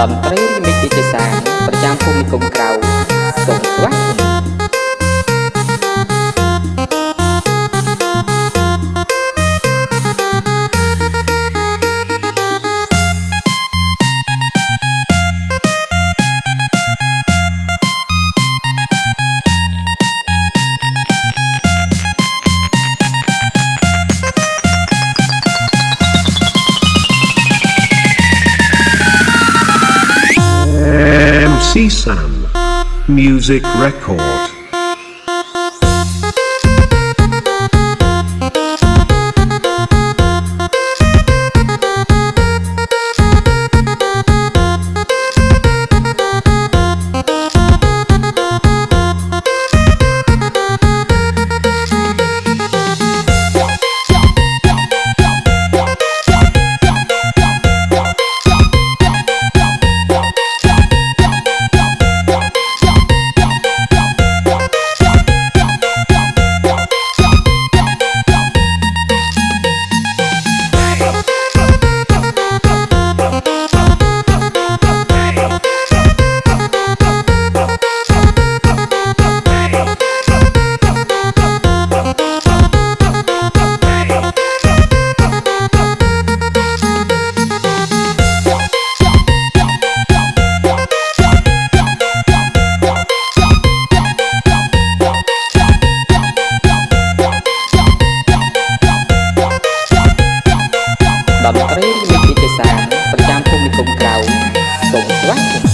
តន្ត្រីមីតិជាសា ប្រចាំភូមិគុំក្រៅសូមស្វាគមន៍ MC Sam. Music Record. តន្ត្រីនិងវិទ្យាសាស្ត្រប្រចាំភូមិនិគមក្រៅសូមស្វាគមន៍